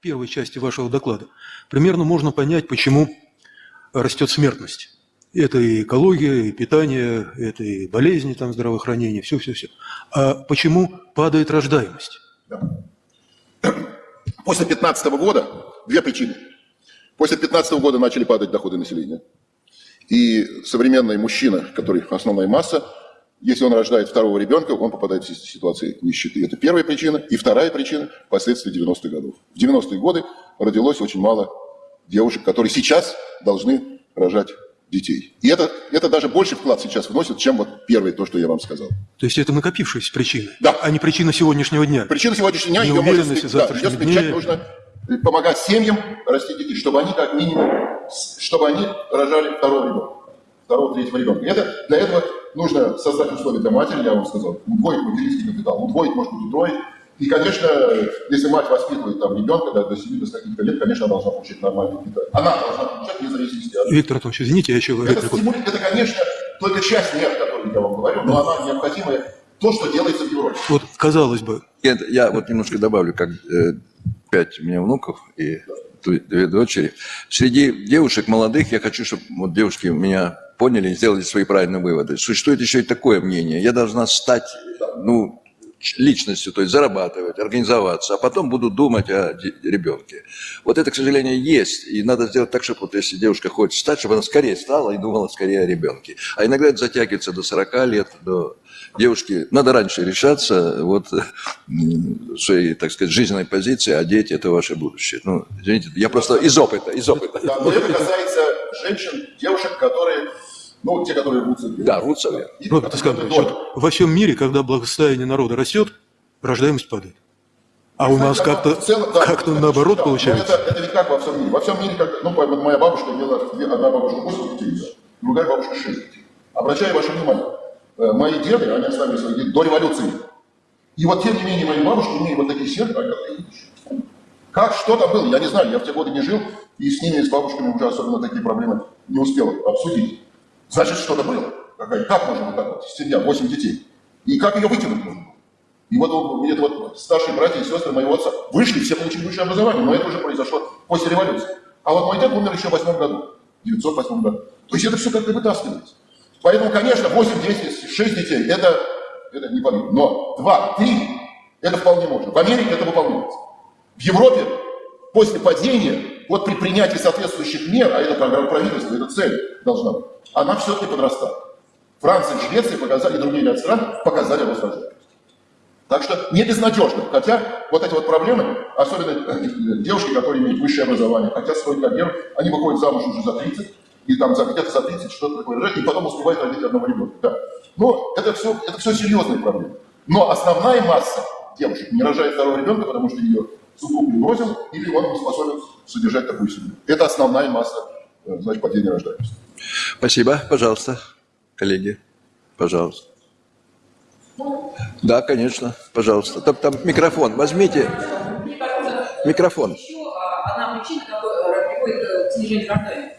к первой части вашего доклада, примерно можно понять, почему растет смертность. Это и экология, и питание, это и болезни, там, здравоохранение, все-все-все. А почему падает рождаемость? После 2015 года две причины. После 2015 года начали падать доходы населения. И современный мужчина, который основная масса, если он рождает второго ребенка, он попадает в ситуацию нищеты. Это первая причина. И вторая причина – последствия 90-х годов. В 90-е годы родилось очень мало девушек, которые сейчас должны рожать детей. И это, это даже больше вклад сейчас вносит, чем вот первое, то, что я вам сказал. То есть это накопившиеся причины, Да. а не причина сегодняшнего дня. Причина сегодняшнего дня, ее можно смягчить. Да, ее смягчать нужно э, помогать семьям растить детей, чтобы они как минимум, чтобы они рожали второго ребенка, второго, третьего ребенка. Это, для этого нужно создать условия для матери, я вам сказал, удвоить материнский капитал, удвоить, может быть, утроить. И, конечно, если мать воспитывает там ребенка да, до 7 до каких-то лет, конечно, она должна получать нормальное питание. Она должна получать вне зависимости от Виктор Антонович, извините, я еще это, стимули- это, конечно, только часть мер, о которой я вам говорю, но она необходимая, то, что делается в Европе. Вот, казалось бы, Нет, я вот немножко добавлю, как э, пять у меня внуков и две дочери. Среди девушек молодых, я хочу, чтобы вот девушки меня поняли сделали свои правильные выводы. Существует еще и такое мнение. Я должна стать, ну, личностью, то есть зарабатывать, организоваться, а потом буду думать о ребенке. Вот это, к сожалению, есть. И надо сделать так, чтобы вот если девушка хочет стать, чтобы она скорее стала и думала скорее о ребенке. А иногда это затягивается до 40 лет, до девушки. Надо раньше решаться, вот своей, так сказать, жизненной позиции, а дети – это ваше будущее. Ну, извините, я просто из опыта, из опыта. Да, но это касается женщин, девушек, которые, ну, те, которые рвутся вверх. Да, рвутся вверх. И Роберт Искандрович, вот во всем мире, когда благосостояние народа растет, рождаемость падает. А у нас Знаете, как-то да, как это- наоборот да, получается. Это, это ведь как во всем мире. Во всем мире, как, ну, вот моя бабушка имела, одна бабушка 8 детей, да, другая бабушка 6 детей. Обращаю ваше внимание, э, мои деды, они оставили своих детей до революции. И вот тем не менее мои бабушки имеют вот такие семьи, как я видишь. Как, что там было, я не знаю, я в те годы не жил, и с ними, с бабушками уже особенно такие проблемы не успел обсудить. Значит, что-то было. Какая- Как можно вот, семья, 8 детей? И как ее вытянуть можно? И вот, это вот старшие братья и сестры моего отца вышли, все получили высшее образование, но это уже произошло после революции. А вот мой дед умер еще в восьмом году, в 908 году. То есть это все как-то вытаскивается. Поэтому, конечно, 8, 10, 6 детей, это, это не подъем. Но 2, 3, это вполне можно. В Америке это выполняется. В Европе после падения, вот при принятии соответствующих мер, а это программа правительства, это цель должна быть, она все-таки подрастает. Франция Швеция показали, и другие ряд стран показали рост. Так что не безнадежно. Хотя вот эти вот проблемы, особенно э, девушки, которые имеют высшее образование, хотят строить карьеру, они выходят замуж уже за 30, и там где-то за 30 что-то такое и потом успевают родить одного ребенка. Да. Но это все, это все серьезные проблемы. Но основная масса девушек не рожает второго ребенка, потому что ее супруг не или он не способен содержать такую семью. Это основная масса, э, значит, падения рождаемости. Спасибо. Пожалуйста, коллеги. Пожалуйста. Да, конечно. Пожалуйста. Там, там микрофон. Возьмите микрофон. еще а, одна причина, которая приводит э, к снижению рождаемости.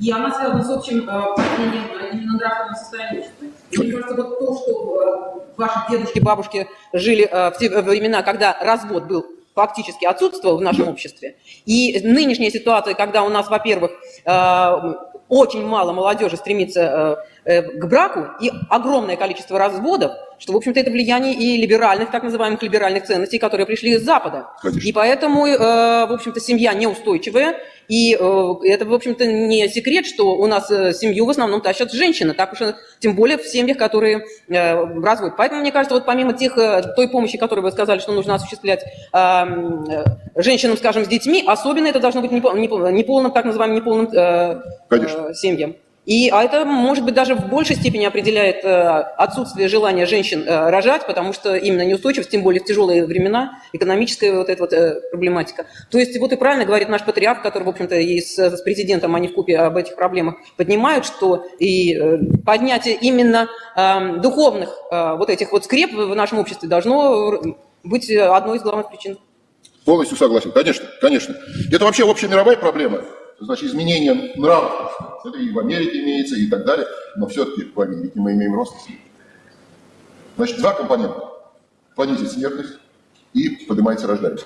И она связана с общим э, падением именно нравственного состояния общества. И мне кажется, вот то, что э, ваши дедушки, бабушки жили э, в те времена, когда развод был фактически отсутствовал в нашем обществе. И нынешняя ситуация, когда у нас, во-первых, э, очень мало молодежи стремится э, э, к браку и огромное количество разводов, что, в общем-то, это влияние и либеральных, так называемых либеральных ценностей, которые пришли из Запада. Конечно. И поэтому, э, в общем-то, семья неустойчивая, и э, это, в общем-то, не секрет, что у нас э, семью в основном тащат женщины, так уж тем более в семьях, которые э, разводят. Поэтому, мне кажется, вот помимо тех, э, той помощи, которую вы сказали, что нужно осуществлять э, женщинам, скажем, с детьми, особенно это должно быть непо- непо- неполным, так называемым неполным э, э, семьям. И, а это, может быть, даже в большей степени определяет э, отсутствие желания женщин э, рожать, потому что именно неустойчивость, тем более в тяжелые времена, экономическая вот эта вот э, проблематика. То есть вот и правильно говорит наш патриарх, который, в общем-то, и с, с президентом они в купе об этих проблемах поднимают, что и поднятие именно э, духовных вот этих вот скреп в нашем обществе должно быть одной из главных причин. Полностью согласен. Конечно, конечно. Это вообще общемировая проблема. Значит, изменение нравов. Это и в Америке имеется, и так далее. Но все-таки в Америке мы имеем рост. Значит, два компонента. Понизить смертность и поднимается рождаемость.